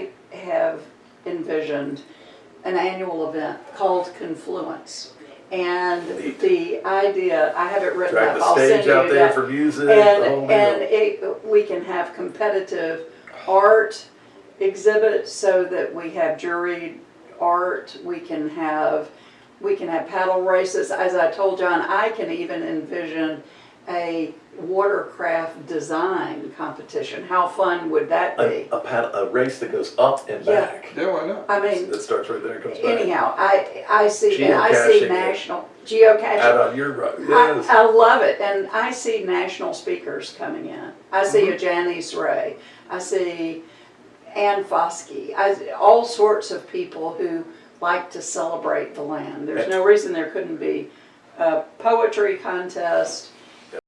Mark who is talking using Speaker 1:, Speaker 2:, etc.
Speaker 1: I have envisioned an annual event called Confluence. And
Speaker 2: Neat.
Speaker 1: the idea, I have it written
Speaker 2: Drag
Speaker 1: up,
Speaker 2: the
Speaker 1: I'll send
Speaker 2: stage
Speaker 1: you
Speaker 2: out there
Speaker 1: that.
Speaker 2: for music, the whole
Speaker 1: And, and
Speaker 2: deal.
Speaker 1: it, we can have competitive art exhibits so that we have juried art, we can have, we can have paddle races. As I told John, I can even envision a watercraft design competition. How fun would that be?
Speaker 2: a pad, a race that goes up and
Speaker 1: Yeah.
Speaker 2: back.
Speaker 3: Yeah, why not?
Speaker 1: I mean,
Speaker 2: That starts right there and comes back.
Speaker 1: anyhow, I, I see, I see
Speaker 2: Geocaching.
Speaker 1: national,
Speaker 2: Out
Speaker 1: geocaching.
Speaker 2: on your road,
Speaker 1: I,
Speaker 2: yes.
Speaker 1: I love it, and I see national speakers coming in. I see
Speaker 2: Mm-hmm.
Speaker 1: a Janisse Ray. I see Ann Foskey. I, all sorts of people who like to celebrate the land. There's no reason there couldn't be a poetry contest,